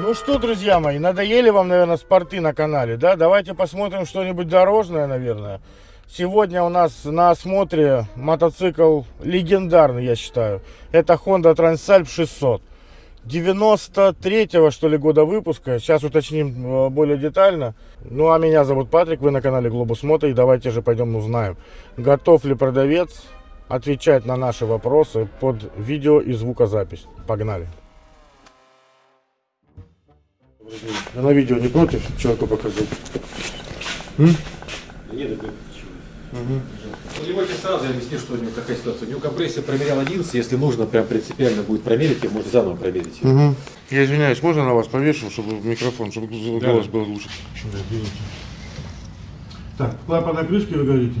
Ну что, друзья мои, надоели вам, наверное, спорты на канале, да? Давайте посмотрим что-нибудь дорожное, наверное. Сегодня у нас на осмотре мотоцикл легендарный, я считаю. Это Honda Transalp 600. 93-го, что ли, года выпуска. Сейчас уточним э, более детально. Ну, а меня зовут Патрик, вы на канале Globus Moto. И давайте же пойдем узнаем, готов ли продавец отвечать на наши вопросы под видео и звукозапись. Погнали. Я на видео не против человеку показать? М? Нет, это Угу. Наливайте сразу, я объясню, что у него какая ситуация. У него компрессия промерял 11, если нужно, прям принципиально будет проверить, и можно заново проверить. Угу. Я извиняюсь, можно на вас повешу, чтобы микрофон, чтобы голос был лучше? Так, клапанная крышки вы говорите?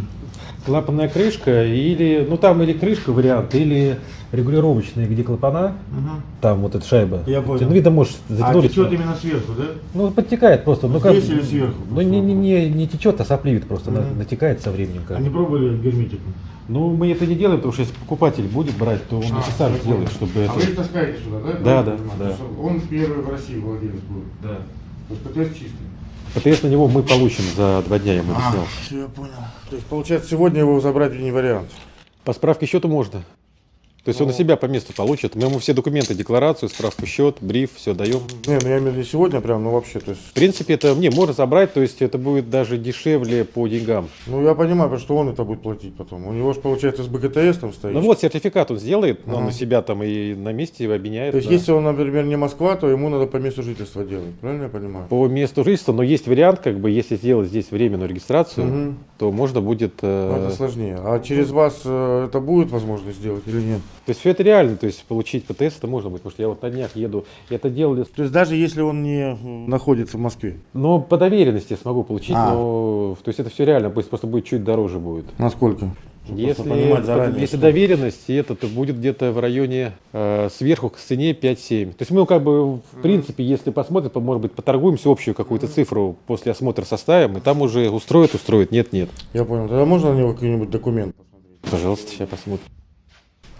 Клапанная крышка или, ну там или крышка вариант, или регулировочные, где клапана, Угу. там вот эта шайба. Я понял. Ну, видно, может, А затянули. течет именно сверху, да? Ну, подтекает просто. Ну, Здесь как, или сверху? Ну, не, не, не, не течет, а сопливит просто, Мгм. натекает со временем. Как. А не пробовали герметику? Ну, мы это не делаем, потому что если покупатель будет брать, то он это сам сделает, чтобы А это... вы их таскаете сюда, да? Да, да, понимаю. да. Он первый в России владелец будет. Да. То есть ПТС чистый. ПТС на него мы получим за два дня, я ему А, объяснял. все, я понял. То есть, получается, сегодня его забрать не вариант. По справке счета можно. То есть он на себя по месту получит. Мы ему все документы, декларацию, справку счет, бриф, все даем. Не, ну я имею в виду сегодня прям, ну вообще, то есть... В принципе, это не можно забрать, то есть это будет даже дешевле по деньгам. Ну я понимаю, потому что он это будет платить потом. У него же, получается, с БКТС там стоит. Ну вот сертификат он сделает, он Ага. у себя там и на месте его обменяет. То есть, да. если он, например, не Москва, то ему надо по месту жительства делать. Правильно я понимаю? По месту жительства, но есть вариант, как бы, если сделать здесь временную регистрацию, Мгм. то можно будет... э, Ну, Это сложнее. А через вас э, это будет возможность сделать или нет? То есть все это реально, то есть получить ПТС это можно будет, потому что я вот на днях еду, это делали, То есть даже если он не э, находится в Москве. но по доверенности я смогу получить, А. но то есть это все реально, пусть просто будет чуть дороже будет. Насколько? Если, понимать заранее, если что- доверенность, и это то будет где-то в районе э, сверху к цене 5-7. То есть мы как бы в принципе, если посмотрим, то может быть поторгуемся общую какую-то цифру после осмотра составим, и там уже устроит, устроит, нет, нет. Я понял. Тогда можно на него какой-нибудь документ посмотреть? Пожалуйста, сейчас посмотрим.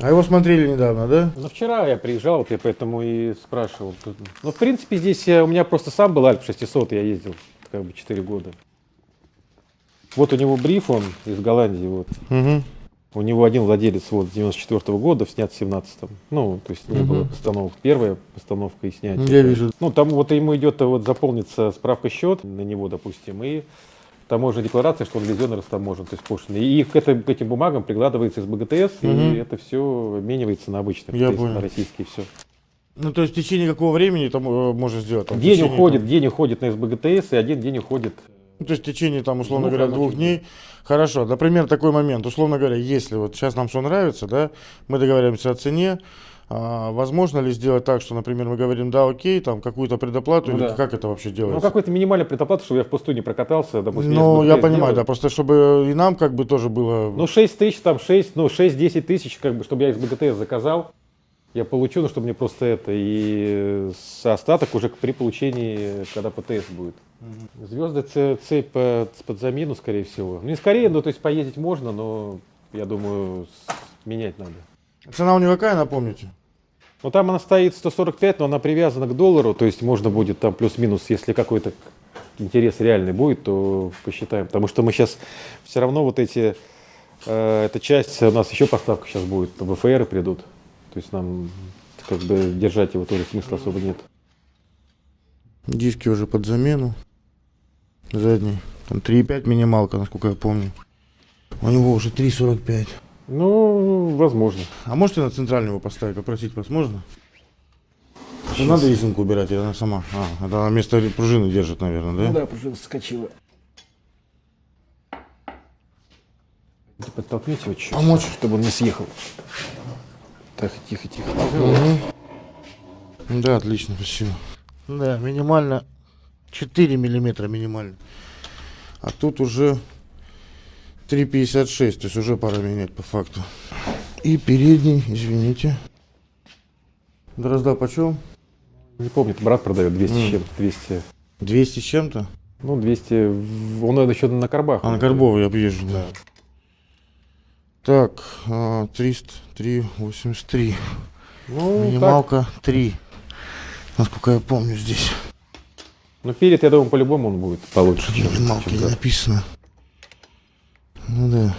А его смотрели недавно, да? Ну, вчера я приезжал, вот я поэтому и спрашивал. Ну, в принципе, здесь э, у меня просто сам был Альп 600, я ездил как бы 4 года. Вот у него бриф, он из Голландии, вот. Угу. У него один владелец вот с 94 года, снят в 17-м. Ну, то есть не Мгм. было постановок. Первая постановка и снятие. Я вижу. Ну, там вот ему идет э, вот заполнится справка счет на него, допустим, и таможенная декларация, что он везен и растаможен, то есть пошлины. И к, этой- к этим бумагам прикладывается из БГТС, Мгм. и это все обменивается на обычный, Я понял. на российский все. Ну, то есть в течение какого времени там э, можно сделать? Там, День течение, уходит, там- день уходит на СБГТС, и один день уходит. Ну, то есть в течение, там, условно Двух говоря, двух дней. Хорошо. Например, такой момент. Условно говоря, если вот сейчас нам все нравится, да, мы договариваемся о цене, а, возможно ли сделать так, что, например, мы говорим, да, окей, там какую-то предоплату, Ну или да. как это вообще Ну, делается? какой-то минимальный предоплата, чтобы я в пустую не прокатался, допустим. Ну, я понимаю, делаю. да, просто чтобы и нам как бы тоже было... Ну, 6 тысяч, там 6, ну, 6-10 тысяч, как бы, чтобы я из БГТС заказал, я получу, ну, чтобы мне просто это, и остаток уже при получении, когда ПТС будет. Звезды ц- цепь под, замену, скорее всего. Ну, не скорее, ну, то есть поездить можно, но, я думаю, менять надо. Цена у него какая, напомните? Ну, там она стоит 145, но она привязана к доллару, то есть можно будет там плюс-минус, если какой-то интерес реальный будет, то посчитаем. Потому что мы сейчас все равно вот эти, э, эта часть, у нас еще поставка сейчас будет, ВФР придут. То есть нам как бы держать его тоже смысла особо нет. Диски уже под замену. Задний. Там 3,5 минималка, насколько я помню. У него уже 3,45. Ну, возможно. А можете на центральный его поставить, попросить вас можно? Не надо рисунку убирать, или она сама? А, это она вместо пружины держит, наверное, да? да, пружина скочила. Подтолкните его чуть-чуть, Помочь? чтобы он не съехал. Так, тихо, тихо. Да, отлично, спасибо. Да, минимально 4 миллиметра минимально. А тут уже 3,56, то есть уже пора менять по факту. И передний, извините. Дрозда почем? Не помню, брат продает 200 М. с чем-то, 200. 200 с чем-то? Ну, 200, в- он еще на Карбах. А на Горбовой я объезжу, да. Так, а, 300, 383. Ну, так, Минималка 3. Насколько я помню здесь. Ну, перед, я думаю, по-любому он будет получше, чем, Минималки чем не да. написано. Ну да.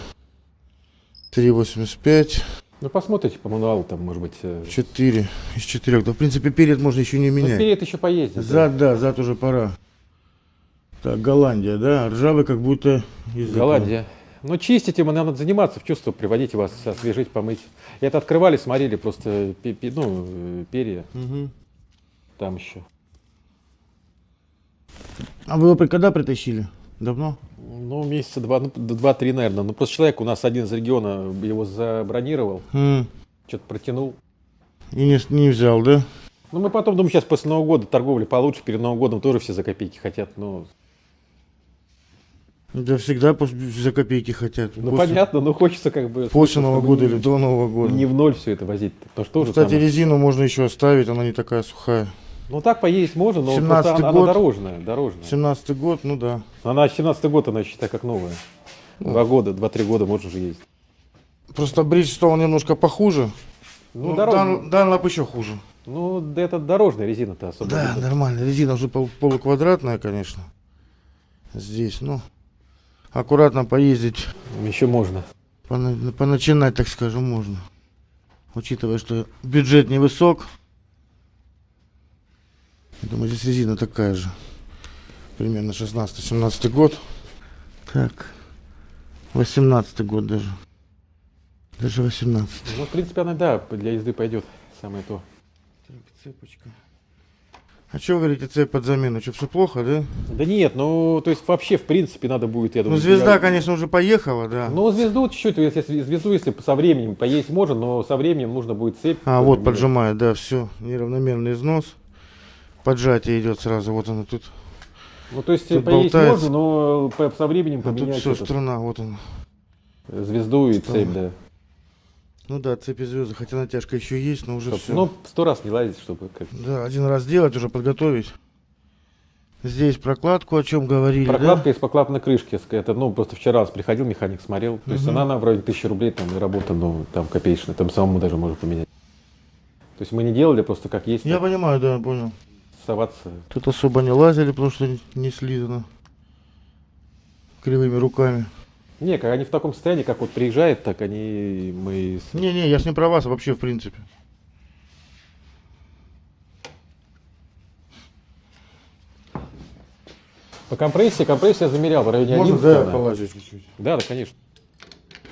3,85, Ну, посмотрите по мануалу, там, может быть... э, 4 из 4. Да, в принципе, перед можно еще не Ну, менять. перед еще поездит. да. Зад, да, зад уже пора. Так, Голландия, да? Ржавый как будто из. Голландия. Ну, чистить ему надо заниматься, в чувство приводить вас, освежить, помыть. Это открывали, смотрели просто, ну, э, перья Мгм. там еще. А вы его когда притащили? Давно? Ну, месяца два, ну, два-три, наверное. Ну, просто человек у нас один из региона его забронировал, М, что-то протянул. И не, не взял, да? Ну, мы потом, думаю, сейчас после Нового года торговли получше, перед Новым годом тоже все за копейки хотят. Ну, Да всегда за копейки хотят. ну После- понятно, но хочется как бы... После Нового года или до Нового года. Не в ноль все это возить. Потому что Кстати, резину можно еще оставить, она не такая сухая. Ну, так поесть можно, но 17-й просто она, она год. дорожная, дорожная. 17 год, ну да. Она 17 год, она считай как новая. Два года, два-три года можно уже ездить. Просто Bridgestone немножко похуже. Ну, Ну. Дан- Данлоп еще хуже. Ну, да это дорожная резина-то особо. Да, не- нормально. Резина уже пол- полуквадратная, конечно. Здесь, ну, аккуратно поездить, Еще можно. пона- поначинать, так скажем, можно. Учитывая, что бюджет невысок. Я Думаю, здесь резина такая же. Примерно 16-17 год. Так. 18 год даже. Даже 18 Ну, в принципе, она, да, для езды пойдет. Самое то. Так, цепочка. А что вы говорите, цепь под замену? Что, все плохо, да? Да нет, ну, то есть вообще, в принципе, надо будет, я Ну, думаю... звезда, я- конечно, уже поехала, да. Ну, звезду чуть-чуть, если звезду, если со временем поесть можно, но со временем нужно будет цепь. А, вот поджимает, да, все. Неравномерный износ. Поджатие идет сразу. Вот оно тут. Ну, то есть Тут поесть болтается. можно, но по- со временем А тут поменять все, этот, струна, вот она. звезду и Там. цепь, да. Ну да, цепи звезды, хотя натяжка еще есть, но уже все. Ну, сто раз не лазить, чтобы как Да, один раз делать, уже подготовить. Здесь прокладку, о чем говорили, Прокладка из покладной крышки. Это, ну, просто вчера приходил, механик смотрел. То есть Мгм. она, она вроде тысячи рублей, там, и работа, ну, там, копеечная. Там самому даже можно поменять. То есть мы не делали, просто как есть, да? Я так понимаю, да, понял. Соваться. Тут особо не лазили, потому что не- слизано. Кривыми руками. Не, как они в таком состоянии, как вот приезжает, так они, мы... с- Не-не, я ж не про вас, вообще в принципе. По компрессии, компрессия я замерял в районе Можно, 11. да, полазю чуть-чуть. Да, да, конечно.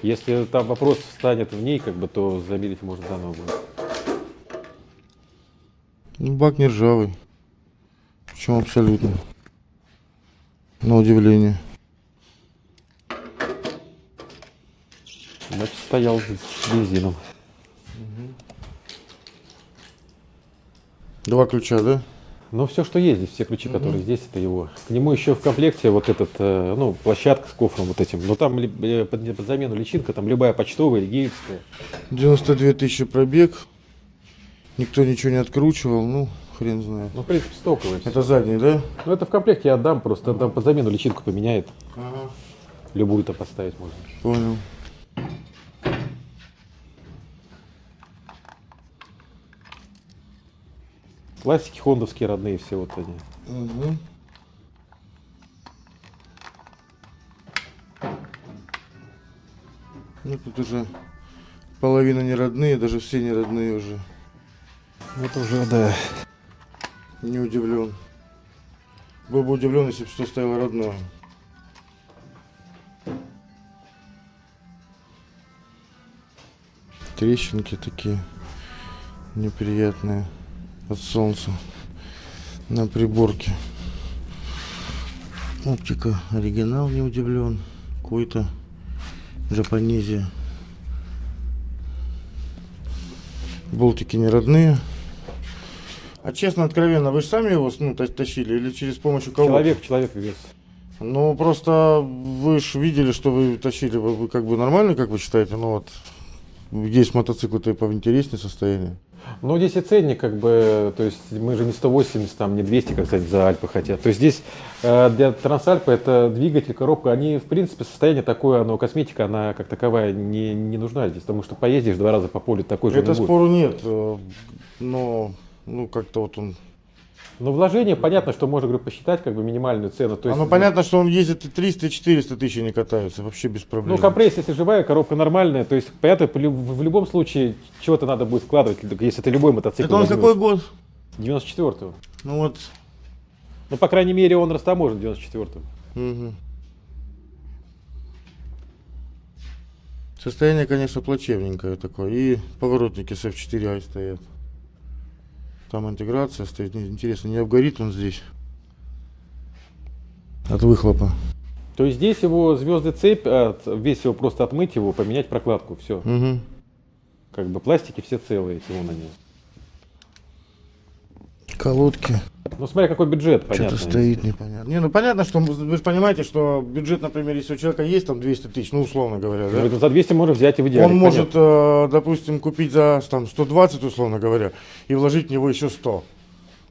Если там вопрос встанет в ней, как бы, то замерить можно заново будет. Ну, бак не ржавый. Причем абсолютно. На удивление. Значит, стоял с бензином. Два ключа, да? Но все, что есть здесь, все ключи, которые здесь, это его. К нему еще в комплекте вот этот, э, ну, площадка с кофром вот этим. Но там э, под, под замену личинка, там любая почтовая или гейтская. 92 тысячи пробег. Никто ничего не откручивал, ну, хрен знает. Ну, в принципе, стоковая. всё. Это задний, да? Ну, это в комплекте я отдам, просто там под замену личинку поменяет. Ага. Любую-то поставить можно. Понял. Классики хондовские родные все вот они. Мгм. Ну, тут уже половина не родные, даже все не родные уже. Это уже, да. Не удивлен. Был бы удивлен, если бы что стояло родное. Трещинки такие неприятные от солнца на приборке. Оптика оригинал, не удивлен. Какой-то Джапонезия. Болтики не родные. А честно, откровенно, вы же сами его ну, та- тащили или через помощью кого? Человек, человек вес. Ну, просто вы же видели, что вы тащили. Вы, вы как бы нормально, как вы считаете? Ну вот, есть мотоциклы-то и поинтереснее состояние. Ну, здесь и ценник, как бы, то есть мы же не 180, там, не 200, как, кстати, за Альпы хотят. То есть здесь э, для Трансальпы это двигатель, коробка, они, в принципе, состояние такое, оно, косметика, она как таковая не, не нужна здесь, потому что поездишь два раза по полю, такой же Это будет. спору нет, э, но ну как-то вот он Но вложение, понятно, что можно, говорю, посчитать как бы минимальную цену. То А есть, ну понятно, что он ездит и 300, и 400 тысяч не катаются, вообще без проблем. Ну, компрессия, если живая, коробка нормальная, то есть, понятно, в любом случае чего-то надо будет складывать, если это любой мотоцикл. Это он какой год? 94-го. Ну вот. Ну, по крайней мере, он растаможен 94-го. мгм. Состояние, конечно, плачевненькое такое. И поворотники с F4i стоят. Там интеграция стоит. Интересно, не обгорит он здесь? От выхлопа. То есть здесь его звезды цепь, от- весь его просто отмыть его, поменять прокладку, все. Мгм. Как бы пластики все целые, эти вон они. Колодки. Ну, смотря какой бюджет, понятно. Что-то стоит непонятно. Не, ну понятно, что вы же понимаете, что бюджет, например, если у человека есть там 200 тысяч, ну условно говоря, да? Ну, За 200 можно взять и в идеале. Он может, э, допустим, купить за там, 120, условно говоря, и вложить в него еще 100.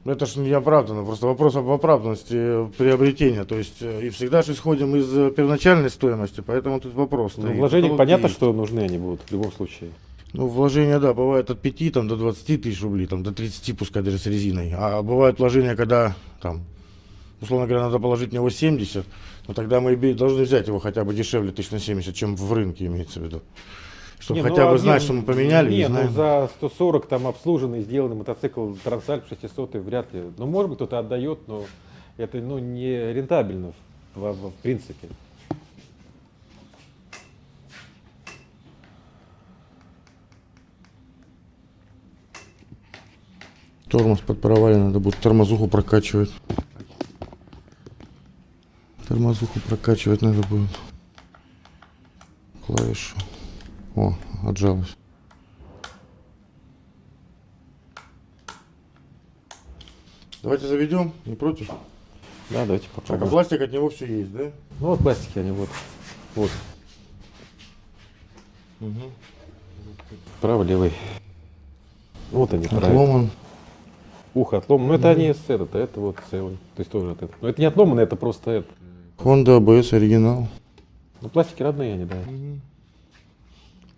Ну, это же не оправданно, просто вопрос об оправданности приобретения. То есть, э, и всегда же исходим из э, первоначальной стоимости, поэтому тут вопрос Ну, Колодки понятно, есть. что нужны они будут в любом случае. Ну, вложения, да, бывает от 5 там, до 20 тысяч рублей, там, до 30, пускай даже с резиной. А бывают вложения, когда, там, условно говоря, надо положить в него 70, но тогда мы должны взять его хотя бы дешевле тысяч на 70, чем в рынке имеется в виду. Чтобы Не, ну, хотя а бы не, знать, что мы поменяли, Не, ну за 140 там обслуженный, сделанный мотоцикл Трансальп 600 вряд ли. Ну, может быть, кто-то отдает, но это ну, не рентабельно в, в- в принципе. Тормоз под провали надо будет тормозуху прокачивать. Тормозуху прокачивать надо будет. Клавишу. О, отжалась. Давайте заведем, не против? Да, давайте Так, а попробуем. пластик от него все есть, да? Ну, вот пластики они вот. Вот, правый, левый. Вот они, правильно. Отломан. Ухо отломано. Ну, это они с а это вот целый. То есть тоже от этого. Но это не отломано, это просто это. Honda ABS оригинал. Ну, пластики родные они, да.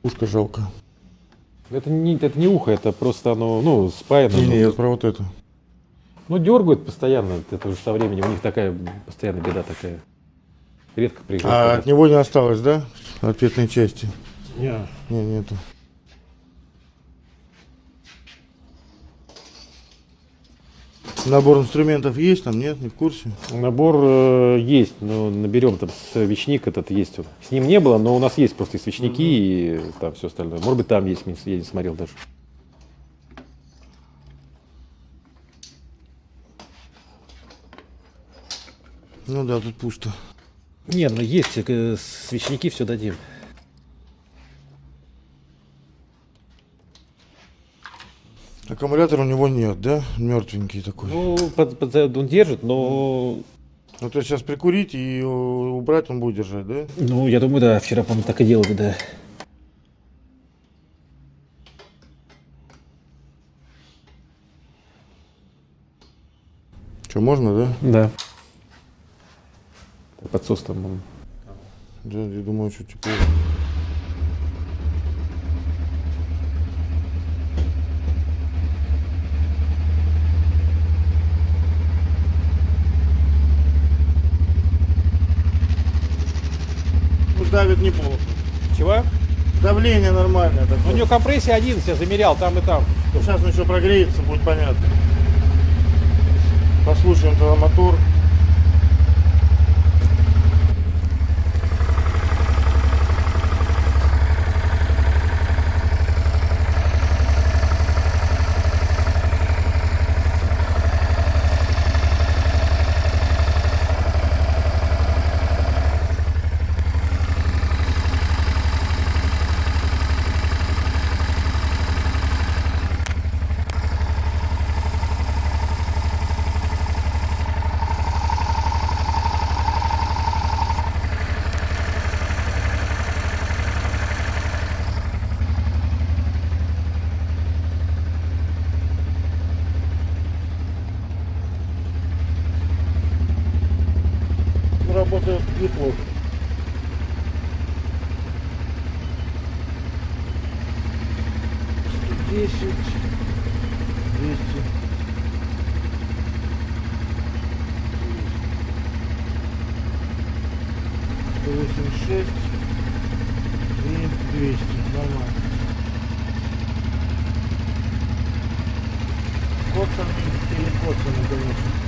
Ушко жалко. Это не, это не ухо, это просто оно, ну, спаяно. Не, не, я про вот это. Ну, дергают постоянно, это уже со временем, у них такая постоянная беда такая. Редко А приезжают. от него не осталось, да? Ответной части. Не. Не, нету. Набор инструментов есть там, нет? Не в курсе? Набор э, есть, но наберем там свечник этот есть. С ним не было, но у нас есть просто и свечники и там все остальное. Может быть, там есть, я не смотрел даже. Ну да, тут пусто. Нет, ну есть, э, свечники все дадим. Аккумулятора у него нет, да? Мертвенький такой. Ну, Ну, под- под- он держит, но... то есть сейчас прикурить и убрать он будет держать, да? Ну, я думаю, да, вчера, по-моему, так и делали, да. Что, можно, да? Да. Подсос там. он. Да, я думаю, что тепло. Давит неплохо. Чего? Давление нормальное Ну, у такое. него компрессия 11, я замерял там и там. Сейчас он еще прогреется, будет понятно. Послушаем тогда мотор. Работает неплохо. Сто десять, двести. 186 и 200. Нормально. Коцаны или коцаны, конечно.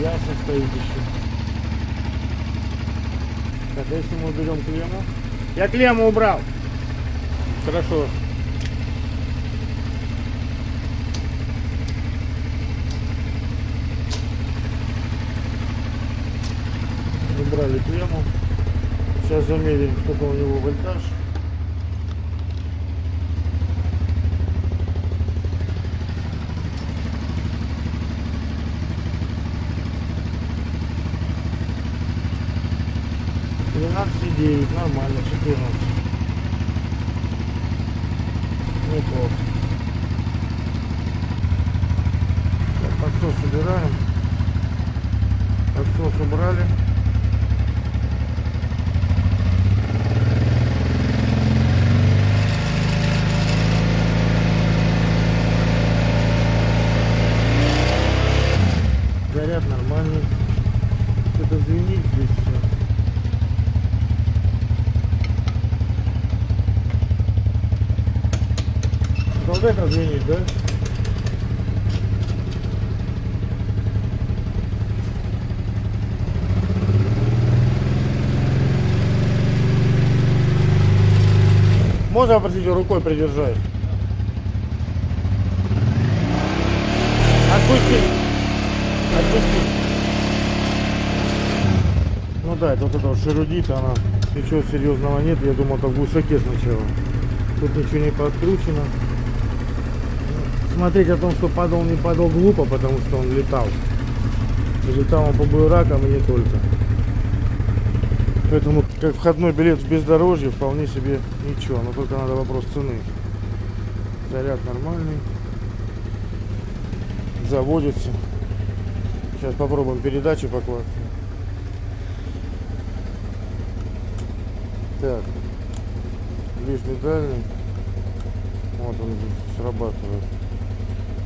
Ясно стоит еще. Так, а если мы уберем клемму? Я клемму убрал. Хорошо. Убрали клемму. Сейчас замерим, сколько у него вольтаж. Тринадцать девять, нормально, четырнадцать. Неплохо. Так, подсос убираем. Подсос убрали. Заряд нормальный. Что-то звенит здесь все. Звенит, да? Можно попросить рукой придержать? Отпусти. Отпусти. Ну да, это вот это вот шерудит, она ничего серьезного нет. Я думал, как в глушаке сначала. Тут ничего не подкручено. Смотреть о том, что падал, не падал глупо, потому что он летал. Летал он по буеракам и не только. Поэтому как входной билет в бездорожье вполне себе ничего. Но только надо вопрос цены. Заряд нормальный. Заводится. Сейчас попробуем передачу покласть. Так. Ближний дальний. Вот он срабатывает.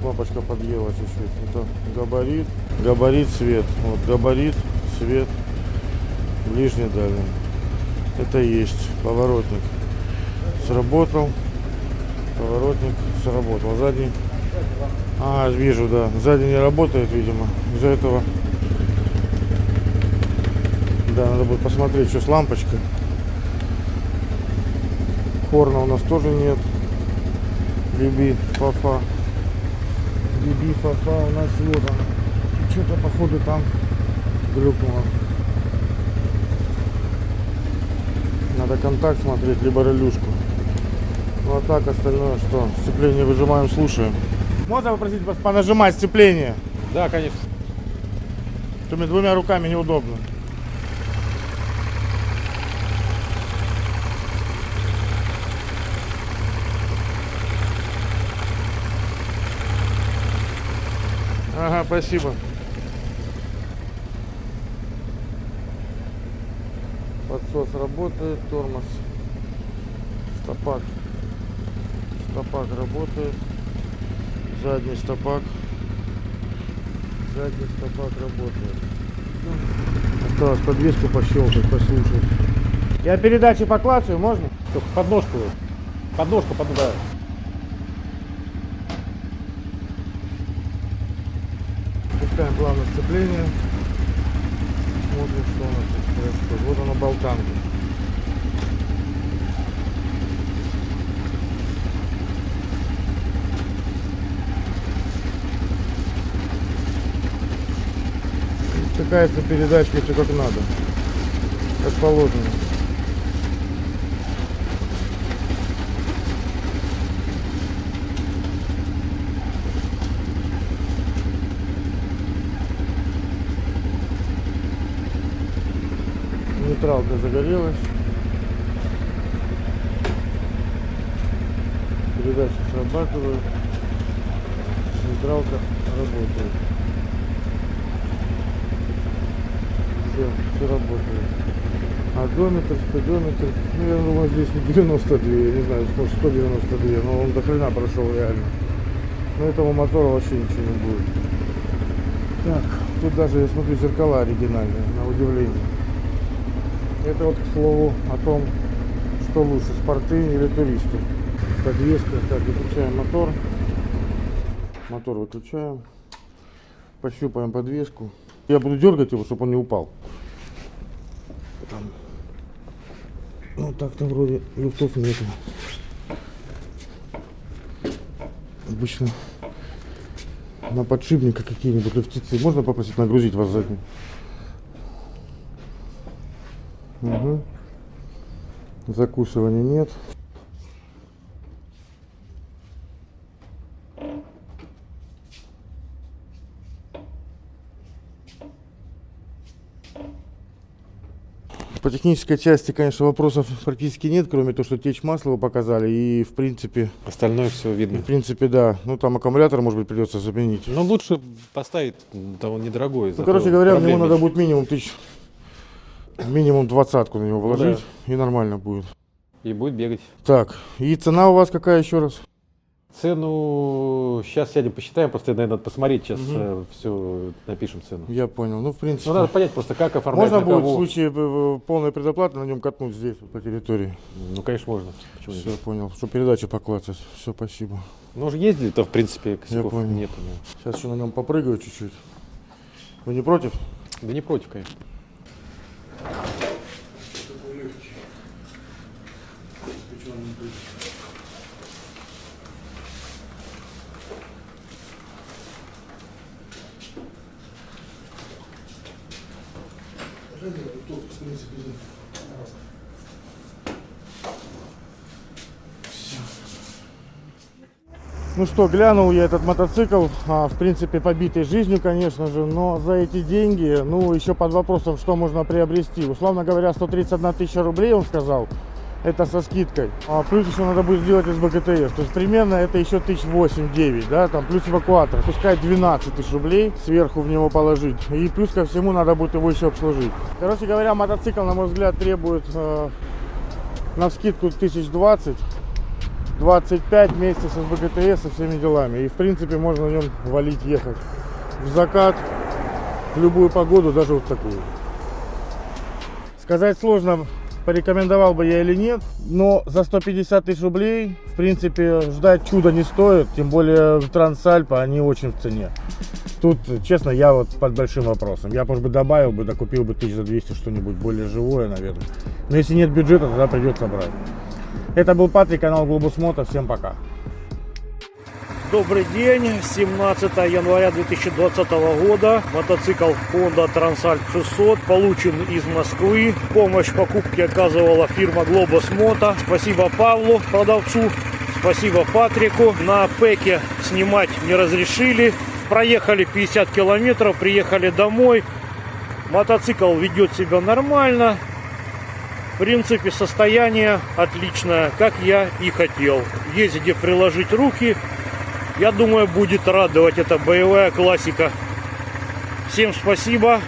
Лампочка подъела чуть-чуть. Это габарит. Габарит, свет. Вот габарит, свет. Ближний дальний. Это есть. Поворотник. Сработал. Поворотник сработал. Задний. А, вижу, да. Сзади не работает, видимо. Из-за этого. Да, надо будет посмотреть, что с лампочкой. Хорна у нас тоже нет. Биби, фафа. Биби, фафа у нас вот она. Что-то походу там глюкнуло. Надо контакт смотреть, либо релюшку. Ну а так остальное что? Сцепление выжимаем, слушаем. Можно попросить вас понажимать сцепление? Да, конечно. Мне двумя руками неудобно. Ага, спасибо. Подсос работает, тормоз. Стопак. Стопак работает. Задний стопак. Задний стопак работает. Осталось подвеску пощелкать, послушать. Я передачи поклацаю, можно? Только подножку. Подножку, под, да. Пускаем плавно сцепление. Смотрим, что у нас тут происходит. Вот она болтанка. Втыкается передачка все как надо. Как положено. Нейтралка загорелась. Передача срабатывает. Нейтралка работает. Все, все работает. Одометр, спидометр. Ну, я думаю, здесь не 92, я не знаю, может 192, но он до хрена прошел реально. Но этого мотора вообще ничего не будет. Так, Тут даже, я смотрю, зеркала оригинальные, на удивление. Это вот, к слову, о том, что лучше, спорты или туристы. Подвеска, так, выключаем мотор. Мотор выключаем. Пощупаем подвеску. Я буду дергать его, чтобы он не упал. Там. Ну так-то вроде люфтов нету. Обычно на подшипниках какие-нибудь люфтицы. Можно попросить нагрузить вас задним? Угу. Закусывания нет. По технической части, конечно, вопросов практически нет, кроме того, что течь масла вы показали. И, в принципе, Остальное все видно. в принципе, да. Ну, там аккумулятор, может быть, придется заменить. Ну, лучше поставить, он недорогой. Ну, короче говоря, проблем надо будет минимум тысяч, минимум двадцатку на него вложить, и нормально будет. И будет бегать. Так, и цена у вас какая еще раз? Цену сейчас сядем посчитаем, просто, наверное, надо посмотреть, сейчас Мгм. все напишем цену. Я понял. Ну, в принципе, Ну, надо понять просто, как оформлять, можно будет в кого. случае э, полной предоплаты на нем катнуть здесь, по территории. Ну, конечно, можно. Почему Все, нет? понял. Что передачу поклацать. Все, спасибо. Ну, уже ездили-то, в принципе, косяков понял. нет. Сейчас еще на нем попрыгаю чуть-чуть. Вы не против? Да не против, конечно. Thank you. Ну что, глянул я этот мотоцикл, а, в принципе, побитый жизнью, конечно же, но за эти деньги, ну, еще под вопросом, что можно приобрести. Условно говоря, 131 тысяча рублей, он сказал, это со скидкой. А плюс еще надо будет сделать из БКТС. То есть примерно это еще тысяч 8-9, да, там плюс эвакуатор. Пускай 12 тысяч рублей сверху в него положить. И плюс ко всему надо будет его еще обслужить. Короче говоря, мотоцикл, на мой взгляд, требует э, на скидку 1020. 25 вместе с СБКТС со всеми делами. И в принципе можно на нем валить, ехать в закат, в любую погоду, даже вот такую. Сказать сложно, порекомендовал бы я или нет, но за 150 тысяч рублей, в принципе, ждать чуда не стоит, тем более Трансальпа, они очень в цене. Тут, честно, я вот под большим вопросом. Я, может быть, добавил бы, докупил бы тысяч за 200 что-нибудь более живое, наверное. Но если нет бюджета, тогда придется брать. Это был Патрик, канал Глобус Мото. Всем пока. Добрый день, 17 января 2020 года. Мотоцикл Honda Transalp 600 получен из Москвы. Помощь в покупке оказывала фирма Globus Moto. Спасибо Павлу, продавцу. Спасибо Патрику. На пеке снимать не разрешили. Проехали 50 километров, приехали домой. Мотоцикл ведет себя нормально. В принципе, состояние отличное, как я и хотел. Есть где приложить руки. Я думаю, будет радовать эта боевая классика. Всем спасибо.